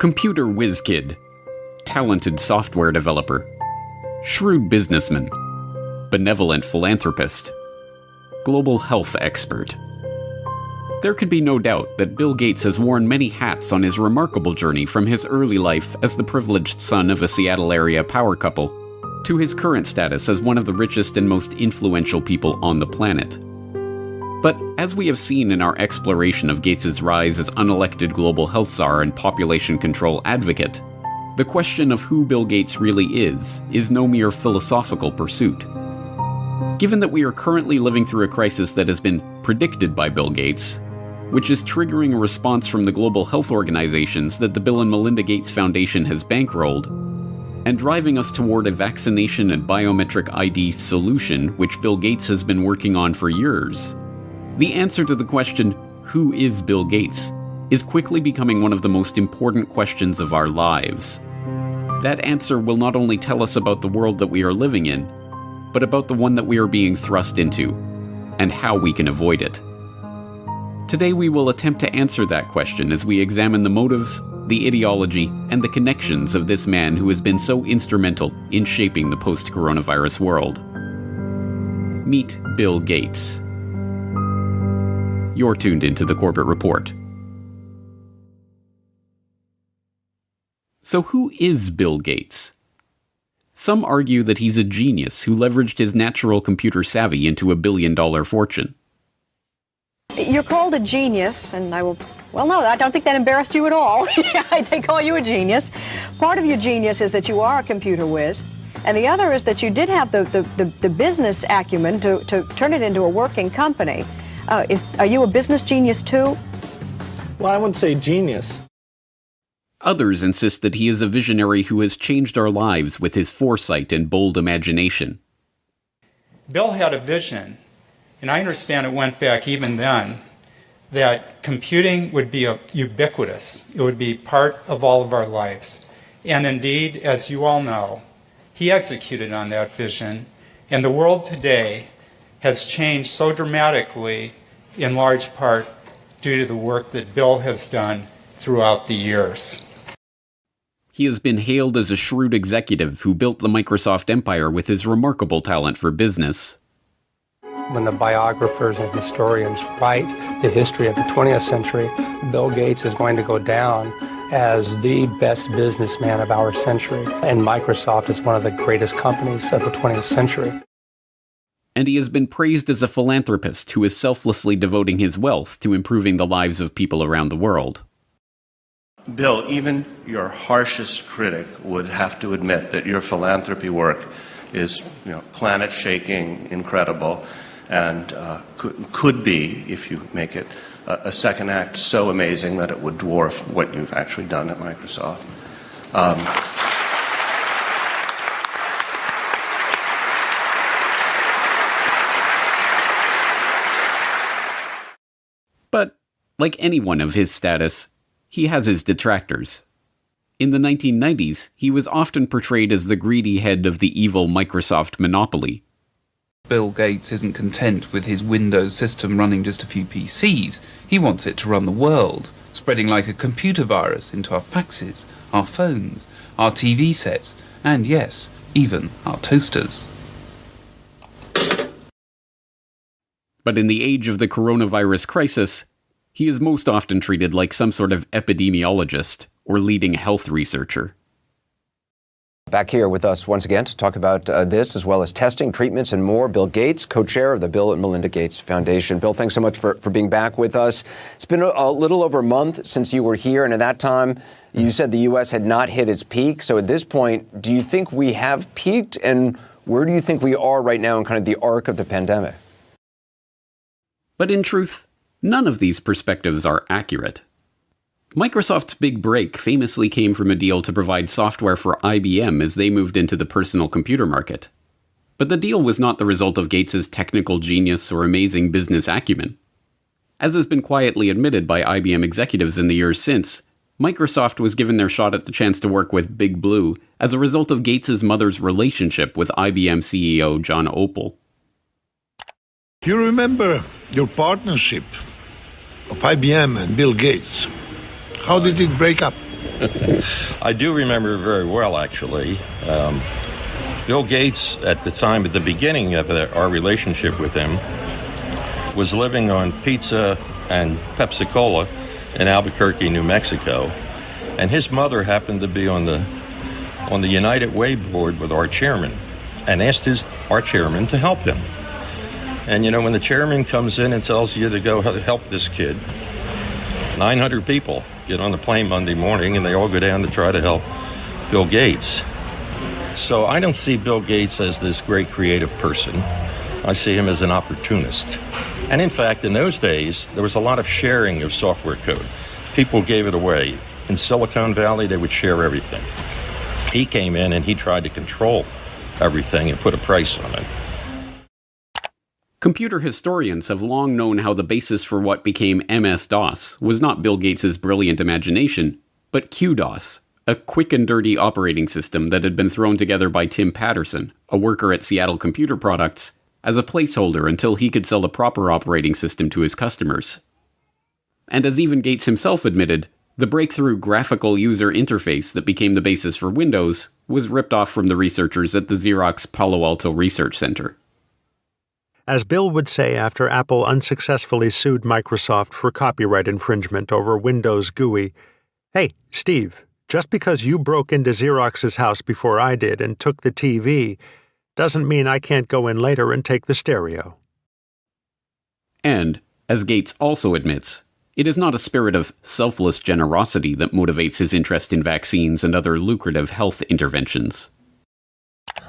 Computer whiz kid, talented software developer, shrewd businessman, benevolent philanthropist, global health expert. There can be no doubt that Bill Gates has worn many hats on his remarkable journey from his early life as the privileged son of a Seattle area power couple to his current status as one of the richest and most influential people on the planet. But as we have seen in our exploration of Gates's rise as unelected global health czar and population control advocate, the question of who Bill Gates really is is no mere philosophical pursuit. Given that we are currently living through a crisis that has been predicted by Bill Gates, which is triggering a response from the global health organizations that the Bill and Melinda Gates Foundation has bankrolled, and driving us toward a vaccination and biometric ID solution which Bill Gates has been working on for years, the answer to the question, who is Bill Gates, is quickly becoming one of the most important questions of our lives. That answer will not only tell us about the world that we are living in, but about the one that we are being thrust into, and how we can avoid it. Today we will attempt to answer that question as we examine the motives, the ideology, and the connections of this man who has been so instrumental in shaping the post coronavirus world. Meet Bill Gates. You're tuned into the Corbett Report. So, who is Bill Gates? Some argue that he's a genius who leveraged his natural computer savvy into a billion dollar fortune. You're called a genius, and I will. Well, no, I don't think that embarrassed you at all. they call you a genius. Part of your genius is that you are a computer whiz, and the other is that you did have the, the, the, the business acumen to, to turn it into a working company. Uh, is, are you a business genius too? Well, I wouldn't say genius. Others insist that he is a visionary who has changed our lives with his foresight and bold imagination. Bill had a vision, and I understand it went back even then, that computing would be ubiquitous. It would be part of all of our lives. And indeed, as you all know, he executed on that vision, and the world today has changed so dramatically in large part due to the work that Bill has done throughout the years. He has been hailed as a shrewd executive who built the Microsoft empire with his remarkable talent for business. When the biographers and historians write the history of the 20th century, Bill Gates is going to go down as the best businessman of our century, and Microsoft is one of the greatest companies of the 20th century. And he has been praised as a philanthropist who is selflessly devoting his wealth to improving the lives of people around the world. Bill, even your harshest critic would have to admit that your philanthropy work is you know, planet shaking, incredible, and uh, could, could be, if you make it a, a, second act, so amazing that it would dwarf what you've actually done at Microsoft. Um, but, like anyone of his status, he has his detractors. In the 1990s, he was often portrayed as the greedy head of the evil Microsoft monopoly. Bill Gates isn't content with his Windows system running just a few PCs. He wants it to run the world, spreading like a computer virus into our faxes, our phones, our TV sets, and yes, even our toasters. But in the age of the coronavirus crisis, he is most often treated like some sort of epidemiologist or leading health researcher. Back here with us once again to talk about uh, this, as well as testing, treatments, and more, Bill Gates, co chair of the Bill and Melinda Gates Foundation. Bill, thanks so much for, for being back with us. It's been a, a little over a month since you were here, and at that time, you said the U.S. had not hit its peak. So at this point, do you think we have peaked, and where do you think we are right now in kind of the arc of the pandemic? But in truth, None of these perspectives are accurate. Microsoft's big break famously came from a deal to provide software for IBM as they moved into the personal computer market. But the deal was not the result of Gates's technical genius or amazing business acumen. As has been quietly admitted by IBM executives in the years since, Microsoft was given their shot at the chance to work with Big Blue as a result of Gates's mother's relationship with IBM CEO John Opel. You remember your partnership of IBM and Bill Gates. How did it break up? I do remember very well, actually. Um, Bill Gates, at the time, at the beginning of our relationship with him, was living on pizza and Pepsi Cola in Albuquerque, New Mexico, and his mother happened to be on the on the United Way board with our chairman, and asked his our chairman to help him. And you know, when the chairman comes in and tells you to go help this kid, 900 people get on the plane Monday morning, and they all go down to try to help Bill Gates. So I don't see Bill Gates as this great creative person. I see him as an opportunist. And in fact, in those days, there was a lot of sharing of software code. People gave it away. In Silicon Valley, they would share everything. He came in and he tried to control everything and put a price on it. Computer historians have long known how the basis for what became MS DOS was not Bill Gates' brilliant imagination, but QDOS, a quick and dirty operating system that had been thrown together by Tim Paterson, a worker at Seattle Computer Products, as a placeholder until he could sell a proper operating system to his customers. And as even Gates himself admitted, the breakthrough graphical user interface that became the basis for Windows was ripped off from the researchers at the Xerox Palo Alto Research Center. As Bill would say after Apple unsuccessfully sued Microsoft for copyright infringement over Windows GUI, Hey, Steve, just because you broke into Xerox's house before I did and took the TV doesn't mean I can't go in later and take the stereo. And, as Gates also admits, it is not a spirit of selfless generosity that motivates his interest in vaccines and other lucrative health interventions.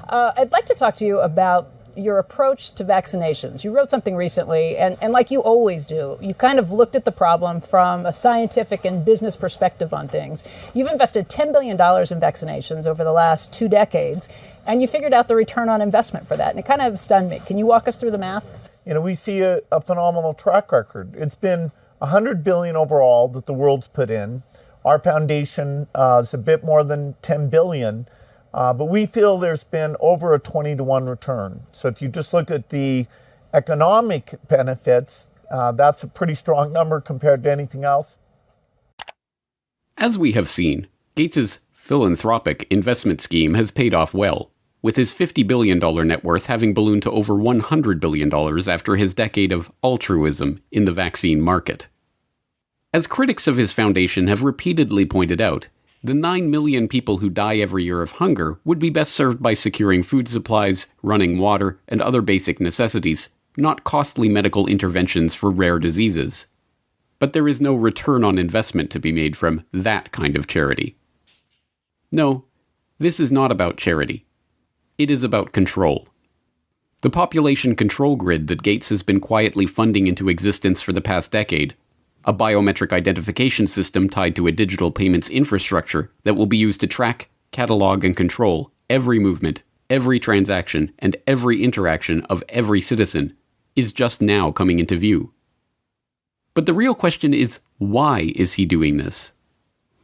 Uh, I'd like to talk to you about your approach to vaccinations. You wrote something recently, and, and like you always do, you kind of looked at the problem from a scientific and business perspective on things. You've invested $10 billion in vaccinations over the last two decades, and you figured out the return on investment for that. And it kind of stunned me. Can you walk us through the math? You know, we see a, a phenomenal track record. It's been 100 billion overall that the world's put in. Our foundation uh, is a bit more than 10 billion. Uh, but we feel there's been over a 20 to 1 return. So if you just look at the economic benefits, uh, that's a pretty strong number compared to anything else. As we have seen, Gates's philanthropic investment scheme has paid off well, with his $50 billion net worth having ballooned to over $100 billion after his decade of altruism in the vaccine market. As critics of his foundation have repeatedly pointed out, the 9 million people who die every year of hunger would be best served by securing food supplies, running water, and other basic necessities, not costly medical interventions for rare diseases. But there is no return on investment to be made from that kind of charity. No, this is not about charity. It is about control. The population control grid that Gates has been quietly funding into existence for the past decade a biometric identification system tied to a digital payments infrastructure that will be used to track, catalog, and control every movement, every transaction, and every interaction of every citizen is just now coming into view. But the real question is why is he doing this?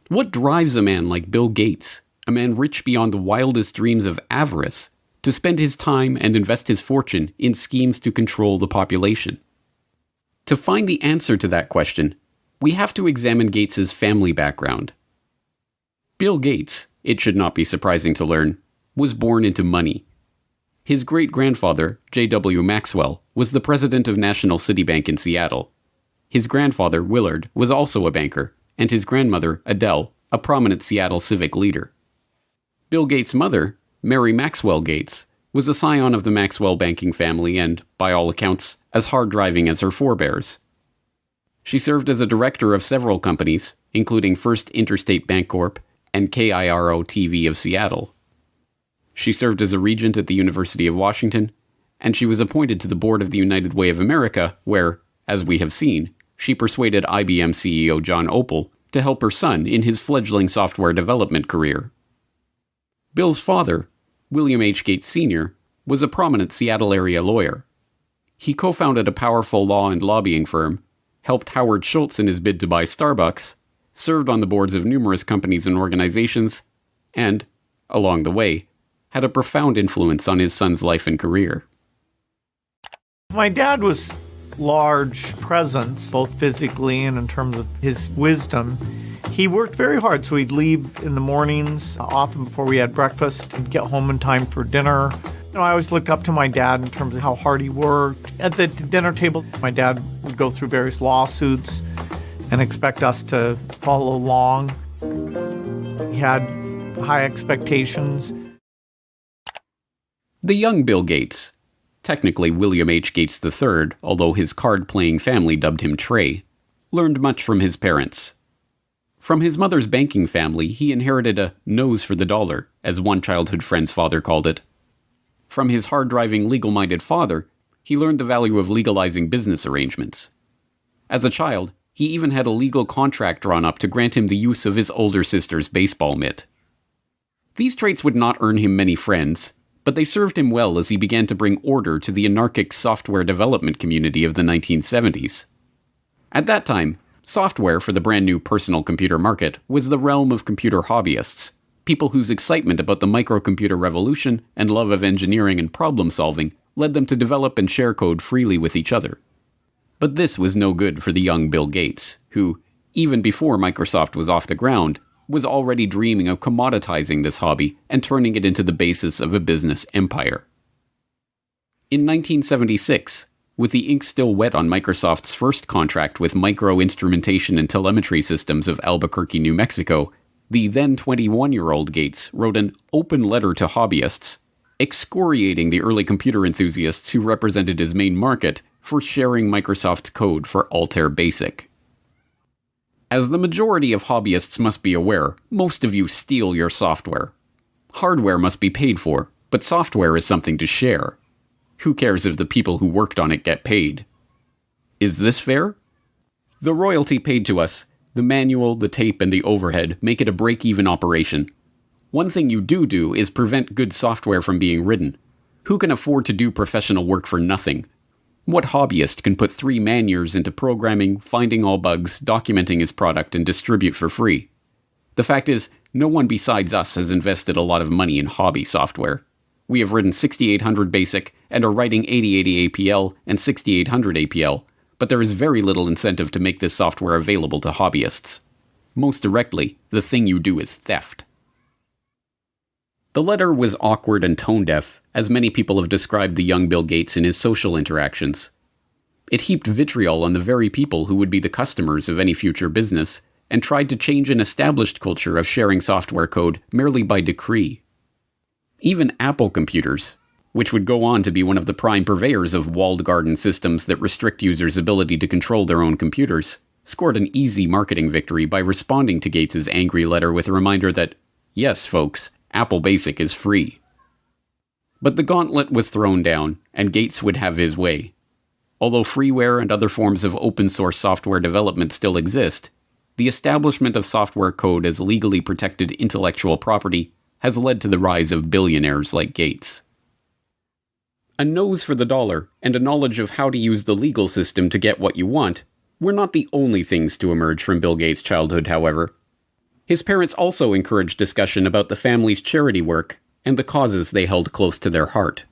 What drives a man like Bill Gates, a man rich beyond the wildest dreams of avarice, to spend his time and invest his fortune in schemes to control the population? To find the answer to that question, we have to examine Gates's family background. Bill Gates, it should not be surprising to learn, was born into money. His great grandfather, J.W. Maxwell, was the president of National City Bank in Seattle. His grandfather, Willard, was also a banker, and his grandmother, Adele, a prominent Seattle civic leader. Bill Gates' mother, Mary Maxwell Gates, was a scion of the Maxwell banking family and, by all accounts, as hard driving as her forebears. She served as a director of several companies, including First Interstate Bancorp and KIRO TV of Seattle. She served as a regent at the University of Washington, and she was appointed to the board of the United Way of America, where, as we have seen, she persuaded IBM CEO John Opel to help her son in his fledgling software development career. Bill's father, William H. Gates Sr., was a prominent Seattle area lawyer. He co founded a powerful law and lobbying firm, helped Howard Schultz in his bid to buy Starbucks, served on the boards of numerous companies and organizations, and, along the way, had a profound influence on his son's life and career. My dad was large presence, both physically and in terms of his wisdom He worked very hard, so he'd leave in the mornings, often before we had breakfast, and get home in time for dinner. Know, I always looked up to my dad in terms of how hard he worked. At the dinner table, my dad would go through various lawsuits and expect us to follow along. He had high expectations. The young Bill Gates, technically William H. Gates III, although his card playing family dubbed him Trey, learned much from his parents. From his mother's banking family, he inherited a nose for the dollar, as one childhood friend's father called it. From his hard driving, legal minded father, he learned the value of legalizing business arrangements. As a child, he even had a legal contract drawn up to grant him the use of his older sister's baseball mitt. These traits would not earn him many friends, but they served him well as he began to bring order to the anarchic software development community of the 1970s. At that time, software for the brand new personal computer market was the realm of computer hobbyists, people whose excitement about the microcomputer revolution and love of engineering and problem solving led them to develop and share code freely with each other. But this was no good for the young Bill Gates, who, even before Microsoft was off the ground, was already dreaming of commoditizing this hobby and turning it into the basis of a business empire. In 1976, with the ink still wet on Microsoft's first contract with Micro Instrumentation and Telemetry Systems of Albuquerque, New Mexico, the then 21 year old Gates wrote an open letter to hobbyists, excoriating the early computer enthusiasts who represented his main market for sharing Microsoft's code for Altair Basic. As the majority of hobbyists must be aware, most of you steal your software. Hardware must be paid for, but software is something to share. Who cares if the people who worked on it get paid? Is this fair? The royalty paid to us, the manual, the tape, and the overhead make it a break even operation. One thing you do do is prevent good software from being written. Who can afford to do professional work for nothing? What hobbyist can put three man years into programming, finding all bugs, documenting his product, and distribute for free? The fact is, no one besides us has invested a lot of money in hobby software. We have written 6800 BASIC and are writing 8080 APL and 6800 APL, but there is very little incentive to make this software available to hobbyists. Most directly, the thing you do is theft. The letter was awkward and tone deaf, as many people have described the young Bill Gates in his social interactions. It heaped vitriol on the very people who would be the customers of any future business, and tried to change an established culture of sharing software code merely by decree. Even Apple computers, which would go on to be one of the prime purveyors of walled garden systems that restrict users' ability to control their own computers, scored an easy marketing victory by responding to Gates's angry letter with a reminder that, yes, folks, Apple Basic is free. But the gauntlet was thrown down, and Gates would have his way. Although freeware and other forms of open source software development still exist, the establishment of software code as legally protected intellectual property has led to the rise of billionaires like Gates. A nose for the dollar and a knowledge of how to use the legal system to get what you want were not the only things to emerge from Bill Gates' childhood, however. His parents also encouraged discussion about the family's charity work and the causes they held close to their heart.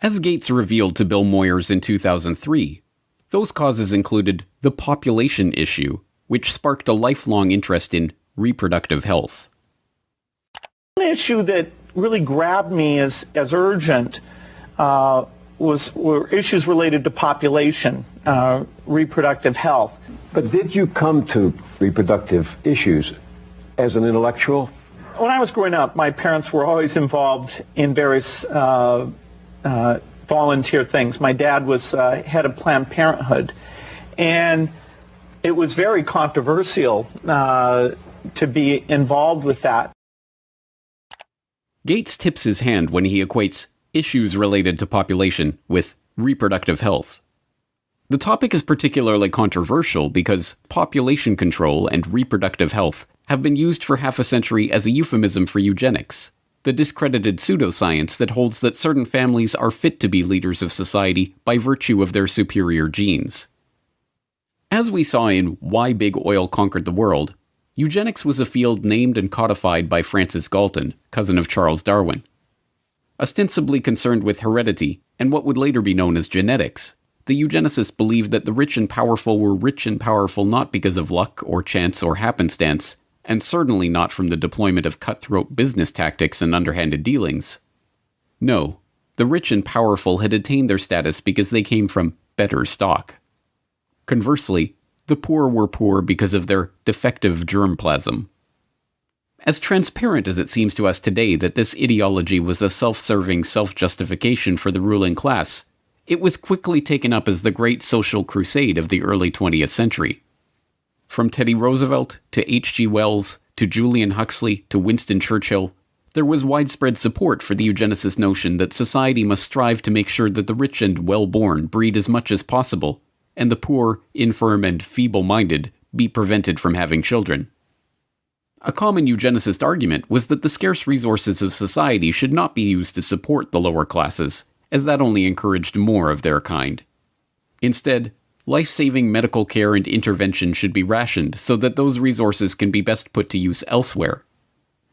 As Gates revealed to Bill Moyers in 2003, those causes included the population issue, which sparked a lifelong interest in reproductive health. One issue that really grabbed me as, as urgent uh, was were issues related to population, uh, reproductive health. But did you come to reproductive issues as an intellectual? When I was growing up, my parents were always involved in various uh, uh volunteer things. My dad was uh, head of Planned Parenthood, and it was very controversial uh, to be involved with that. Gates tips his hand when he equates issues related to population with reproductive health. The topic is particularly controversial because population control and reproductive health have been used for half a century as a euphemism for eugenics, the discredited pseudoscience that holds that certain families are fit to be leaders of society by virtue of their superior genes. As we saw in Why Big Oil Conquered the World, eugenics was a field named and codified by Francis Galton, cousin of Charles Darwin ostensibly concerned with heredity and what would later be known as genetics, the eugenicists believed that the rich and powerful were rich and powerful not because of luck or chance or happenstance, and certainly not from the deployment of cutthroat business tactics and underhanded dealings. No, the rich and powerful had attained their status because they came from better stock. Conversely, the poor were poor because of their defective germplasm. As transparent as it seems to us today that this ideology was a self serving self justification for the ruling class, it was quickly taken up as the great social crusade of the early 20th century. From Teddy Roosevelt to H.G. Wells to Julian Huxley to Winston Churchill, there was widespread support for the eugenicist notion that society must strive to make sure that the rich and well born breed as much as possible, and the poor, infirm, and feeble minded be prevented from having children. A common eugenicist argument was that the scarce resources of society should not be used to support the lower classes, as that only encouraged more of their kind. Instead, life saving medical care and intervention should be rationed so that those resources can be best put to use elsewhere.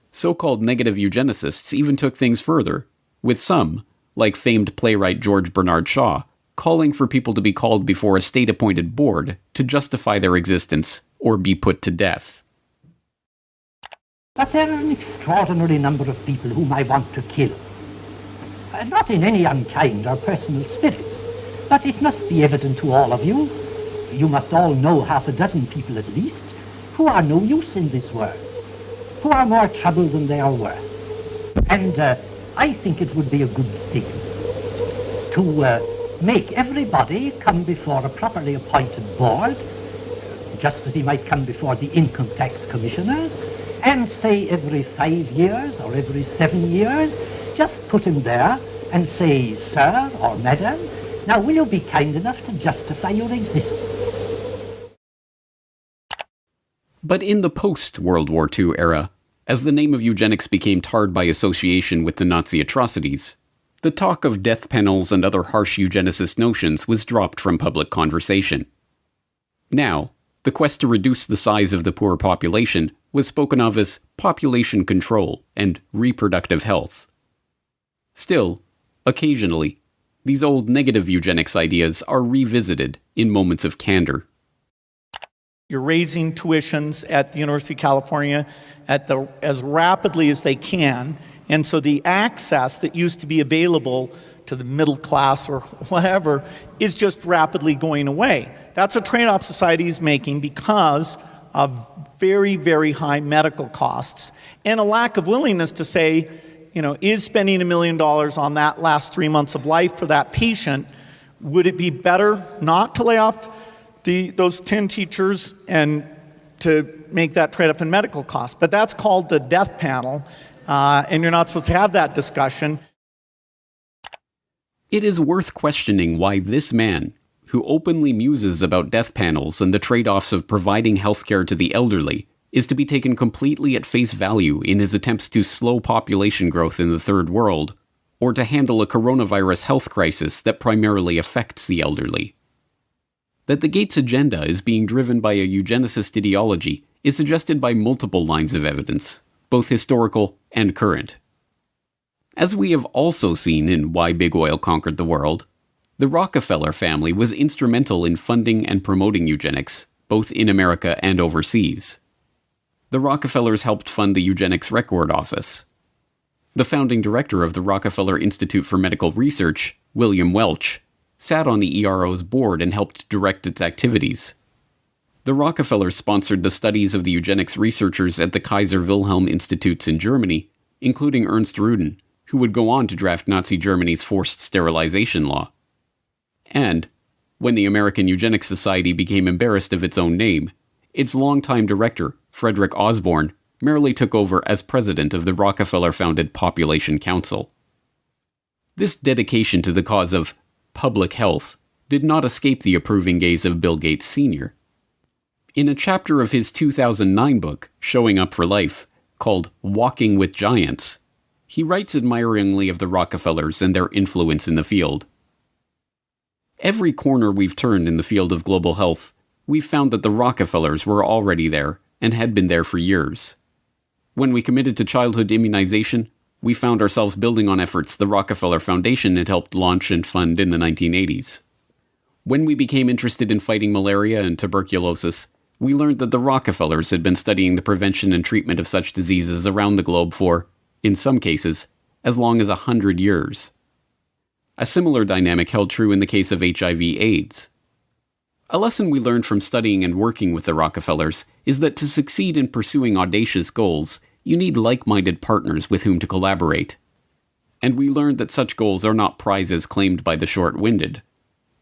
So called negative eugenicists even took things further, with some, like famed playwright George Bernard Shaw, calling for people to be called before a state appointed board to justify their existence or be put to death. But there are an extraordinary number of people whom I want to kill. Uh, not in any unkind or personal spirit, but it must be evident to all of you, you must all know half a dozen people at least, who are no use in this world, who are more trouble than they are worth. And uh, I think it would be a good thing to uh, make everybody come before a properly appointed board, just as he might come before the income tax commissioners, and say every five years or every seven years, just put him there and say, sir or madam, now will you be kind enough to justify your existence? But in the post World War II era, as the name of eugenics became tarred by association with the Nazi atrocities, the talk of death panels and other harsh eugenicist notions was dropped from public conversation. Now, the quest to reduce the size of the poor population was spoken of as population control and reproductive health. Still, occasionally, these old negative eugenics ideas are revisited in moments of candor. You're raising tuitions at the University of California at the, as rapidly as they can, and so the access that used to be available to the middle class or whatever is just rapidly going away. That's a trade off society is making because of very, very high medical costs and a lack of willingness to say, you know, is spending a million dollars on that last three months of life for that patient, would it be better not to lay off the, those 10 teachers and to make that trade off in medical costs? But that's called the death panel, uh, and you're not supposed to have that discussion. It is worth questioning why this man, who openly muses about death panels and the trade offs of providing healthcare to the elderly, is to be taken completely at face value in his attempts to slow population growth in the third world, or to handle a coronavirus health crisis that primarily affects the elderly. That the Gates agenda is being driven by a eugenicist ideology is suggested by multiple lines of evidence, both historical and current. As we have also seen in Why Big Oil Conquered the World, the Rockefeller family was instrumental in funding and promoting eugenics, both in America and overseas. The Rockefellers helped fund the Eugenics Record Office. The founding director of the Rockefeller Institute for Medical Research, William Welch, sat on the ERO's board and helped direct its activities. The Rockefellers sponsored the studies of the eugenics researchers at the Kaiser Wilhelm Institutes in Germany, including Ernst Rudin, who would go on to draft Nazi Germany's forced sterilization law. And, when the American Eugenics Society became embarrassed of its own name, its longtime director, Frederick Osborn, merely took over as president of the Rockefeller founded Population Council. This dedication to the cause of public health did not escape the approving gaze of Bill Gates Sr. In a chapter of his 2009 book, Showing Up for Life, called Walking with Giants, he writes admiringly of the Rockefellers and their influence in the field. Every corner we've turned in the field of global health, we've found that the Rockefellers were already there and had been there for years. When we committed to childhood immunization, we found ourselves building on efforts the Rockefeller Foundation had helped launch and fund in the 1980s. When we became interested in fighting malaria and tuberculosis, we learned that the Rockefellers had been studying the prevention and treatment of such diseases around the globe for, in some cases, as long as a hundred years. A similar dynamic held true in the case of HIV AIDS. A lesson we learned from studying and working with the Rockefellers is that to succeed in pursuing audacious goals, you need like minded partners with whom to collaborate. And we learned that such goals are not prizes claimed by the short winded.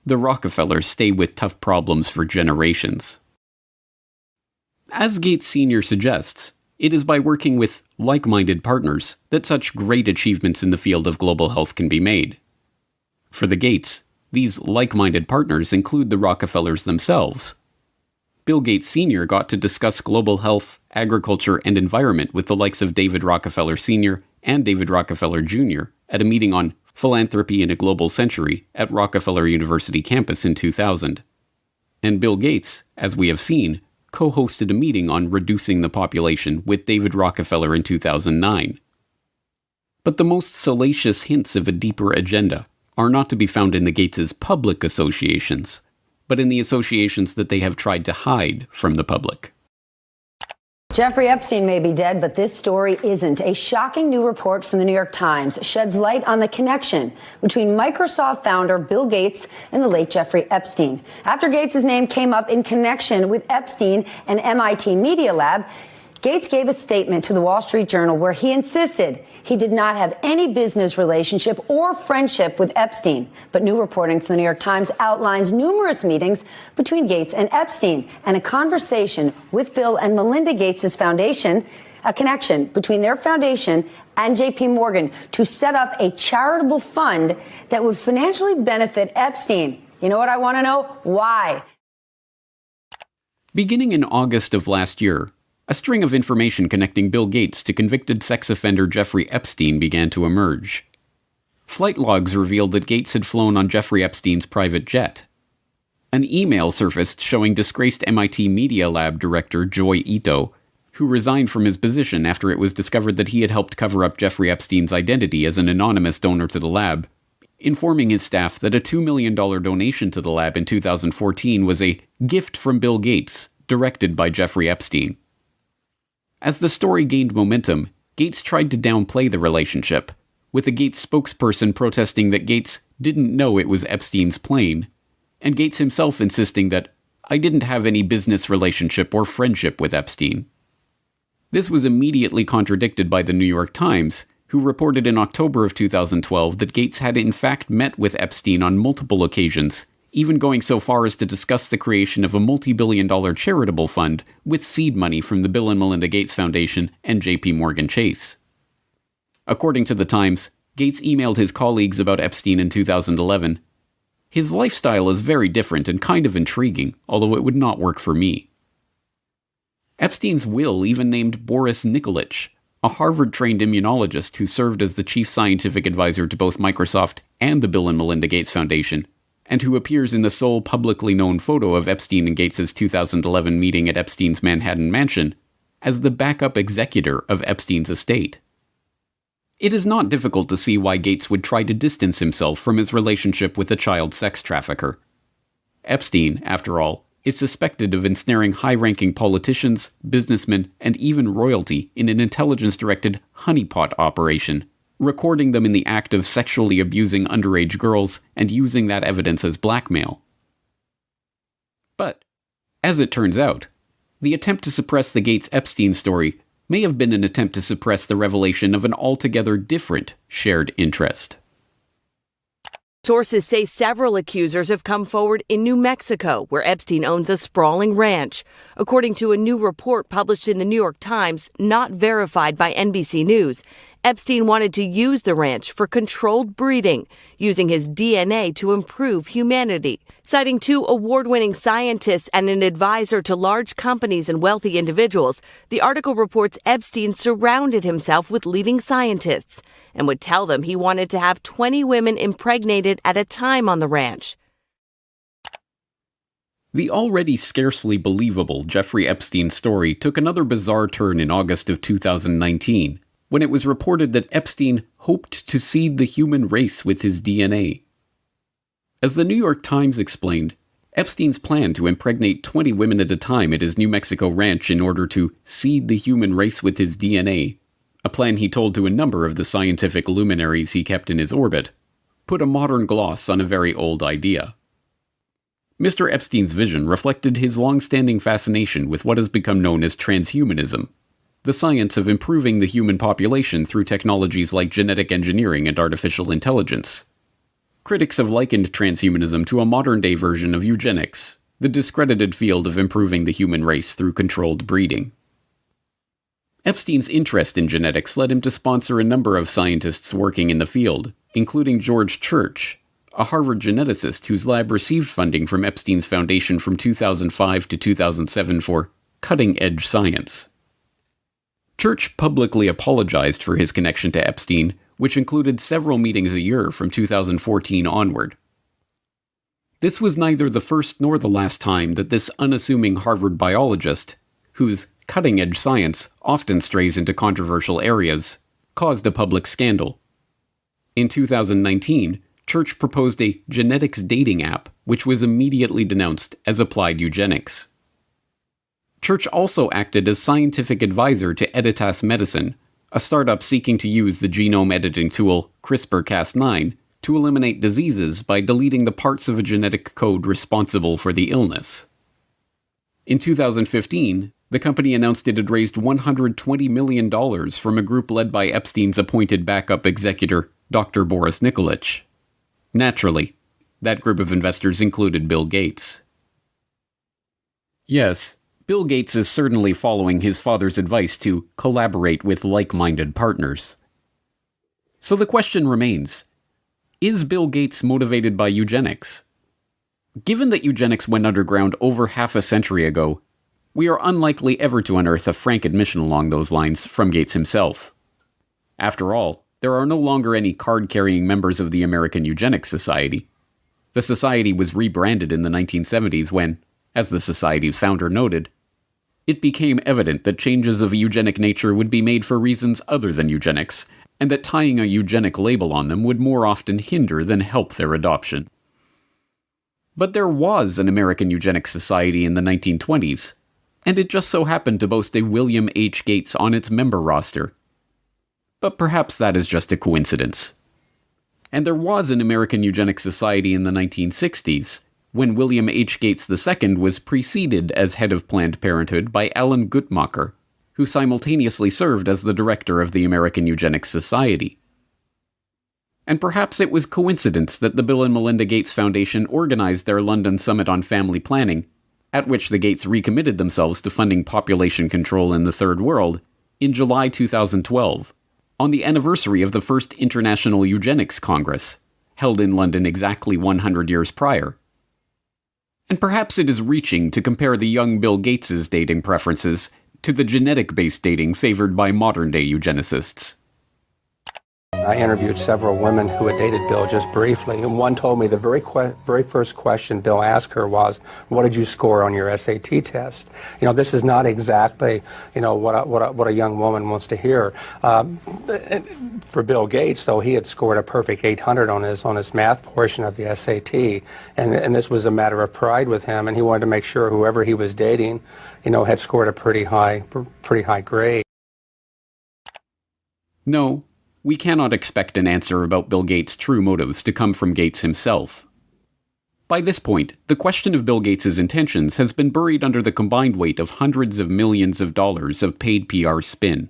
The Rockefellers stay with tough problems for generations. As Gates Sr. suggests, it is by working with like minded partners that such great achievements in the field of global health can be made. For the Gates, these like minded partners include the Rockefellers themselves. Bill Gates Sr. got to discuss global health, agriculture, and environment with the likes of David Rockefeller Sr. and David Rockefeller Jr. at a meeting on Philanthropy in a Global Century at Rockefeller University campus in 2000. And Bill Gates, as we have seen, co hosted a meeting on reducing the population with David Rockefeller in 2009. But the most salacious hints of a deeper agenda are not to be found in the Gates' public associations, but in the associations that they have tried to hide from the public. Jeffrey Epstein may be dead, but this story isn't. A shocking new report from the New York Times sheds light on the connection between Microsoft founder Bill Gates and the late Jeffrey Epstein. After Gates' name came up in connection with Epstein and MIT Media Lab, Gates gave a statement to the Wall Street Journal where he insisted he did not have any business relationship or friendship with Epstein. But new reporting from the New York Times outlines numerous meetings between Gates and Epstein and a conversation with Bill and Melinda Gates' foundation, a connection between their foundation and JP Morgan to set up a charitable fund that would financially benefit Epstein. You know what I want to know? Why? Beginning in August of last year, a string of information connecting Bill Gates to convicted sex offender Jeffrey Epstein began to emerge. Flight logs revealed that Gates had flown on Jeffrey Epstein's private jet. An email surfaced showing disgraced MIT Media Lab director Joi Ito, who resigned from his position after it was discovered that he had helped cover up Jeffrey Epstein's identity as an anonymous donor to the lab, informing his staff that a $2 million donation to the lab in 2014 was a gift from Bill Gates, directed by Jeffrey Epstein. As the story gained momentum, Gates tried to downplay the relationship, with a Gates spokesperson protesting that Gates didn't know it was Epstein's plane, and Gates himself insisting that I didn't have any business relationship or friendship with Epstein. This was immediately contradicted by the New York Times, who reported in October of 2012 that Gates had in fact met with Epstein on multiple occasions even going so far as to discuss the creation of a multi billion dollar charitable fund with seed money from the Bill and Melinda Gates Foundation and JP Morgan Chase. According to The Times, Gates emailed his colleagues about Epstein in 2011. His lifestyle is very different and kind of intriguing, although it would not work for me. Epstein's will even named Boris Nikolic, a Harvard trained immunologist who served as the chief scientific advisor to both Microsoft and the Bill and Melinda Gates Foundation, and who appears in the sole publicly known photo of Epstein and Gates' 2011 meeting at Epstein's Manhattan mansion, as the backup executor of Epstein's estate. It is not difficult to see why Gates would try to distance himself from his relationship with a child sex trafficker. Epstein, after all, is suspected of ensnaring high ranking politicians, businessmen, and even royalty in an intelligence directed honeypot operation recording them in the act of sexually abusing underage girls and using that evidence as blackmail. But, as it turns out, the attempt to suppress the Gates Epstein story may have been an attempt to suppress the revelation of an altogether different shared interest. Sources say several accusers have come forward in New Mexico, where Epstein owns a sprawling ranch. According to a new report published in the New York Times, not verified by NBC News, Epstein wanted to use the ranch for controlled breeding, using his DNA to improve humanity. Citing two award winning scientists and an advisor to large companies and wealthy individuals, the article reports Epstein surrounded himself with leading scientists and would tell them he wanted to have 20 women impregnated at a time on the ranch. The already scarcely believable Jeffrey Epstein story took another bizarre turn in August of 2019 when it was reported that Epstein hoped to seed the human race with his DNA. As the New York Times explained, Epstein's plan to impregnate 20 women at a time at his New Mexico ranch in order to seed the human race with his DNA, a plan he told to a number of the scientific luminaries he kept in his orbit, put a modern gloss on a very old idea. Mr. Epstein's vision reflected his long standing fascination with what has become known as transhumanism, the science of improving the human population through technologies like genetic engineering and artificial intelligence. Critics have likened transhumanism to a modern day version of eugenics, the discredited field of improving the human race through controlled breeding. Epstein's interest in genetics led him to sponsor a number of scientists working in the field, including George Church, a Harvard geneticist whose lab received funding from Epstein's foundation from 2005 to 2007 for cutting edge science. Church publicly apologized for his connection to Epstein, which included several meetings a year from 2014 onward. This was neither the first nor the last time that this unassuming Harvard biologist, whose cutting edge science often strays into controversial areas, caused a public scandal. In 2019, Church proposed a genetics dating app, which was immediately denounced as applied eugenics. Church also acted as scientific advisor to Editas Medicine, a startup seeking to use the genome editing tool CRISPR Cas9 to eliminate diseases by deleting the parts of a genetic code responsible for the illness. In 2015, the company announced it had raised $120 million from a group led by Epstein's appointed backup executor, Dr. Boris Nikolic. Naturally, that group of investors included Bill Gates. Yes, Bill Gates is certainly following his father's advice to collaborate with like minded partners. So the question remains Is Bill Gates motivated by eugenics? Given that eugenics went underground over half a century ago, we are unlikely ever to unearth a frank admission along those lines from Gates himself. After all, there are no longer any card carrying members of the American Eugenics Society. The society was rebranded in the 1970s when, as the society's founder noted, it became evident that changes of eugenic nature would be made for reasons other than eugenics, and that tying a eugenic label on them would more often hinder than help their adoption. But there was an American Eugenics Society in the 1920s, and it just so happened to boast a William H. Gates on its member roster, but perhaps that is just a coincidence. And there was an American Eugenics Society in the 1960s, when William H. Gates II was preceded as head of Planned Parenthood by Alan Guttmacher, who simultaneously served as the director of the American Eugenics Society. And perhaps it was coincidence that the Bill and Melinda Gates Foundation organized their London Summit on Family Planning, at which the Gates recommitted themselves to funding population control in the Third World, in July 2012 on the anniversary of the first International Eugenics Congress, held in London exactly 100 years prior. And perhaps it is reaching to compare the young Bill Gates's dating preferences to the genetic based dating favored by modern day eugenicists. I interviewed several women who had dated Bill just briefly, and one told me the very que- very first question Bill asked her was, "What did you score on your SAT test?" You know, this is not exactly you know what a, what a, what a young woman wants to hear. Um, for Bill Gates, though, he had scored a perfect 800 on his on his math portion of the SAT, and and this was a matter of pride with him, and he wanted to make sure whoever he was dating, you know, had scored a pretty high pretty high grade. No, we cannot expect an answer about Bill Gates' true motives to come from Gates himself. By this point, the question of Bill Gates' intentions has been buried under the combined weight of hundreds of millions of dollars of paid PR spin.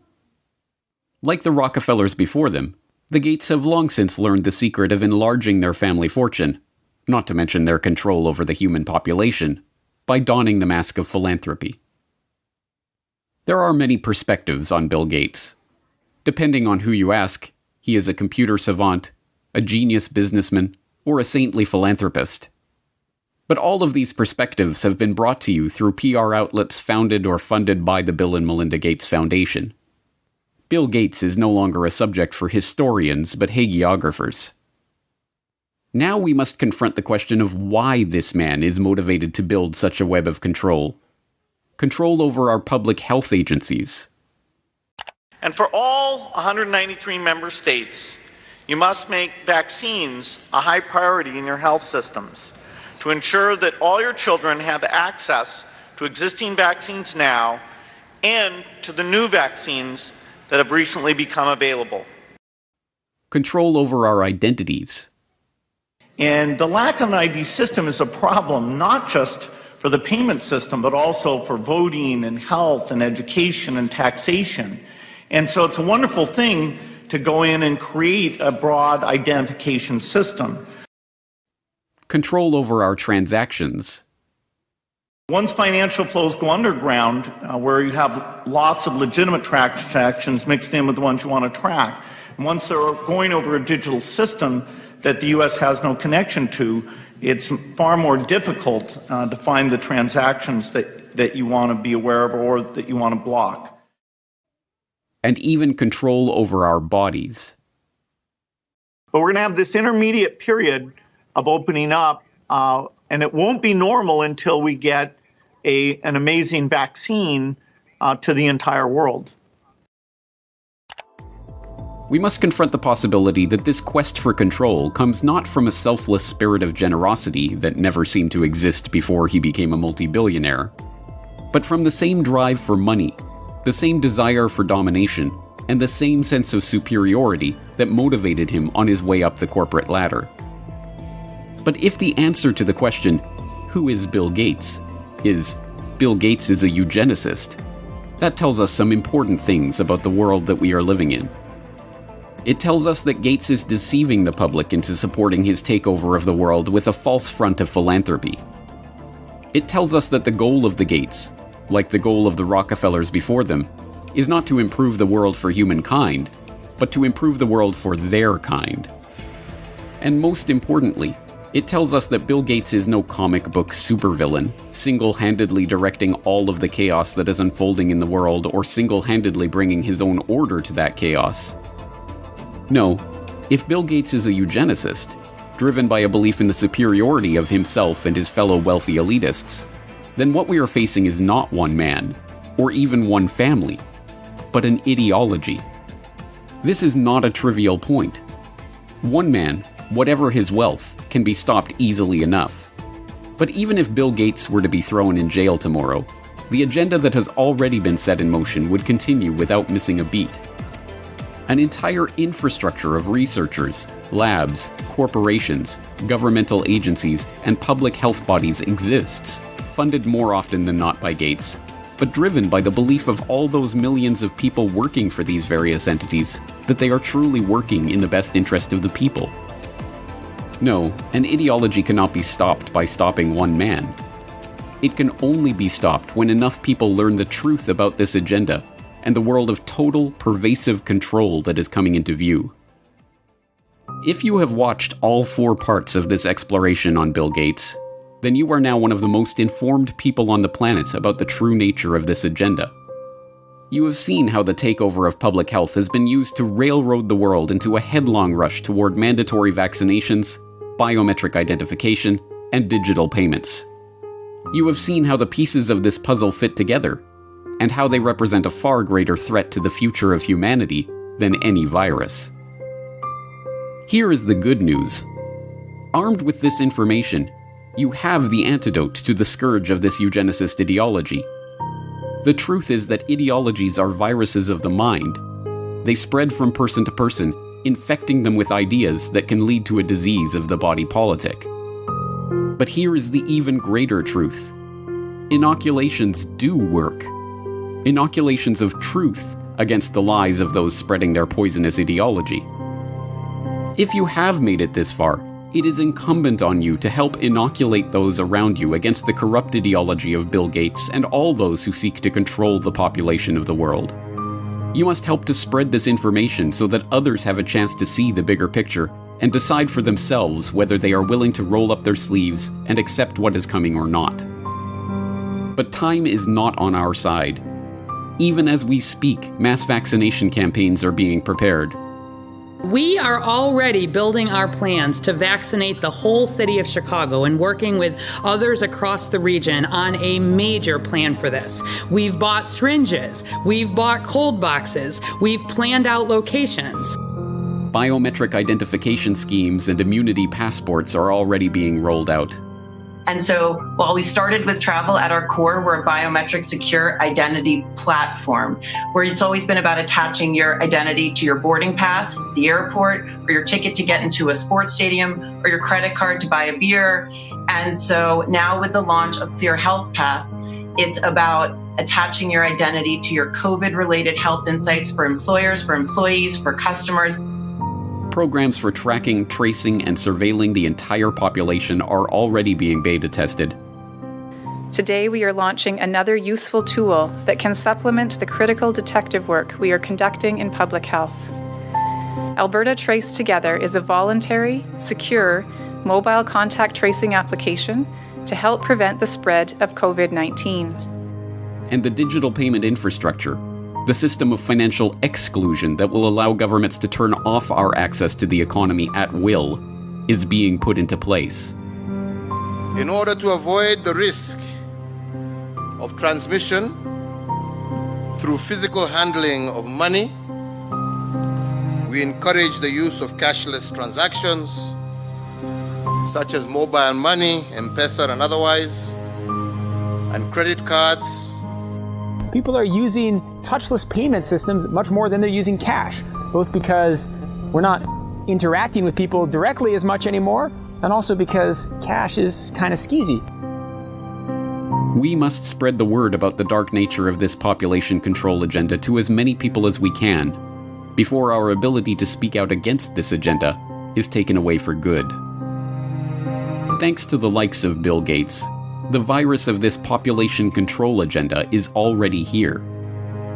Like the Rockefellers before them, the Gates have long since learned the secret of enlarging their family fortune, not to mention their control over the human population, by donning the mask of philanthropy. There are many perspectives on Bill Gates, Depending on who you ask, he is a computer savant, a genius businessman, or a saintly philanthropist. But all of these perspectives have been brought to you through PR outlets founded or funded by the Bill and Melinda Gates Foundation. Bill Gates is no longer a subject for historians but hagiographers. Now we must confront the question of why this man is motivated to build such a web of control. Control over our public health agencies, and for all 193 member states, You must make vaccines a high priority in your health systems to ensure that all your children have access to existing vaccines now and to the new vaccines that have recently become available. Control over our identities. And the lack of an ID system is a problem not just for the payment system, but also for voting and health and education and taxation. And so it's a wonderful thing to go in and create a broad identification system. Control over our transactions. Once financial flows go underground, uh, where you have lots of legitimate transactions mixed in with the ones you want to track, and once they're going over a digital system that the U.S. has no connection to, it's far more difficult uh, to find the transactions that, that you want to be aware of or that you want to block. And even control over our bodies. But we're going to have this intermediate period of opening up, uh, and it won't be normal until we get a, an amazing vaccine uh, to the entire world. We must confront the possibility that this quest for control comes not from a selfless spirit of generosity that never seemed to exist before he became a multi billionaire, but from the same drive for money, the same desire for domination, and the same sense of superiority that motivated him on his way up the corporate ladder. But if the answer to the question, who is Bill Gates, is Bill Gates is a eugenicist, that tells us some important things about the world that we are living in. It tells us that Gates is deceiving the public into supporting his takeover of the world with a false front of philanthropy. It tells us that the goal of the Gates, like the goal of the Rockefellers before them, is not to improve the world for humankind, but to improve the world for their kind. And most importantly, it tells us that Bill Gates is no comic book supervillain, single handedly directing all of the chaos that is unfolding in the world or single handedly bringing his own order to that chaos. No, if Bill Gates is a eugenicist, driven by a belief in the superiority of himself and his fellow wealthy elitists, then what we are facing is not one man, or even one family, but an ideology. This is not a trivial point. One man, whatever his wealth, can be stopped easily enough. But even if Bill Gates were to be thrown in jail tomorrow, the agenda that has already been set in motion would continue without missing a beat. An entire infrastructure of researchers, labs, corporations, governmental agencies, and public health bodies exists, funded more often than not by Gates, but driven by the belief of all those millions of people working for these various entities that they are truly working in the best interest of the people. No, an ideology cannot be stopped by stopping one man. It can only be stopped when enough people learn the truth about this agenda and the world of total, pervasive control that is coming into view. If you have watched all four parts of this exploration on Bill Gates, then you are now one of the most informed people on the planet about the true nature of this agenda. You have seen how the takeover of public health has been used to railroad the world into a headlong rush toward mandatory vaccinations, biometric identification, and digital payments. You have seen how the pieces of this puzzle fit together, and how they represent a far greater threat to the future of humanity than any virus. Here is the good news. Armed with this information, you have the antidote to the scourge of this eugenicist ideology. The truth is that ideologies are viruses of the mind. They spread from person to person, infecting them with ideas that can lead to a disease of the body politic. But here is the even greater truth inoculations do work. Inoculations of truth against the lies of those spreading their poisonous ideology. If you have made it this far, it is incumbent on you to help inoculate those around you against the corrupt ideology of Bill Gates and all those who seek to control the population of the world. You must help to spread this information so that others have a chance to see the bigger picture and decide for themselves whether they are willing to roll up their sleeves and accept what is coming or not. But time is not on our side. Even as we speak, mass vaccination campaigns are being prepared. We are already building our plans to vaccinate the whole city of Chicago and working with others across the region on a major plan for this. We've bought syringes, we've bought cold boxes, we've planned out locations. Biometric identification schemes and immunity passports are already being rolled out. And so while we started with travel at our core, we're a biometric secure identity platform where it's always been about attaching your identity to your boarding pass, the airport, or your ticket to get into a sports stadium, or your credit card to buy a beer. And so now with the launch of Clear Health Pass, it's about attaching your identity to your COVID related health insights for employers, for employees, for customers programs for tracking, tracing, and surveilling the entire population are already being beta tested. Today, we are launching another useful tool that can supplement the critical detective work we are conducting in public health. Alberta Trace Together is a voluntary, secure, mobile contact tracing application to help prevent the spread of COVID 19. And the digital payment infrastructure the system of financial exclusion that will allow governments to turn off our access to the economy at will is being put into place. In order to avoid the risk of transmission through physical handling of money, we encourage the use of cashless transactions, such as mobile money, M-Pesa and otherwise, and credit cards people are using touchless payment systems much more than they're using cash, both because we're not interacting with people directly as much anymore, and also because cash is kind of skeezy. We must spread the word about the dark nature of this population control agenda to as many people as we can, before our ability to speak out against this agenda is taken away for good. Thanks to the likes of Bill Gates, the virus of this population control agenda is already here.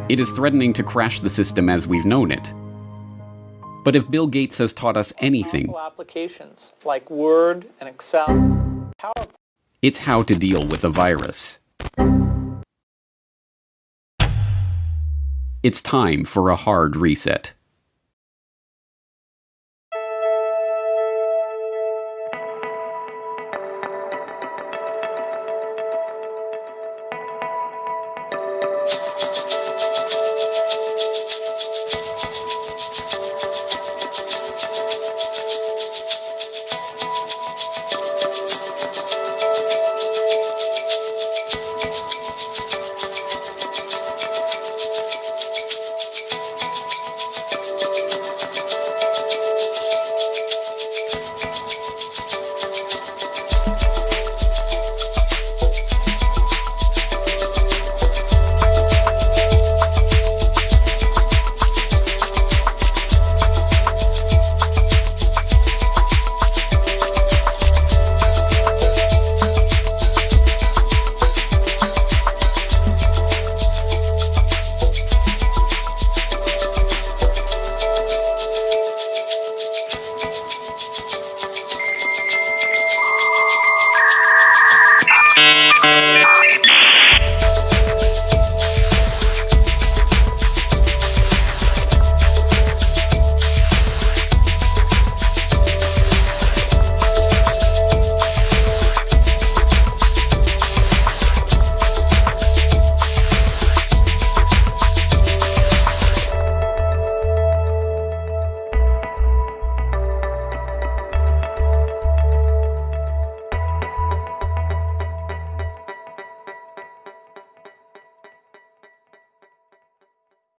It is threatening to crash the system as we've known it. But if Bill Gates has taught us anything, applications like Word and Excel, it's how to deal with a virus. It's time for a hard reset.